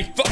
I fu-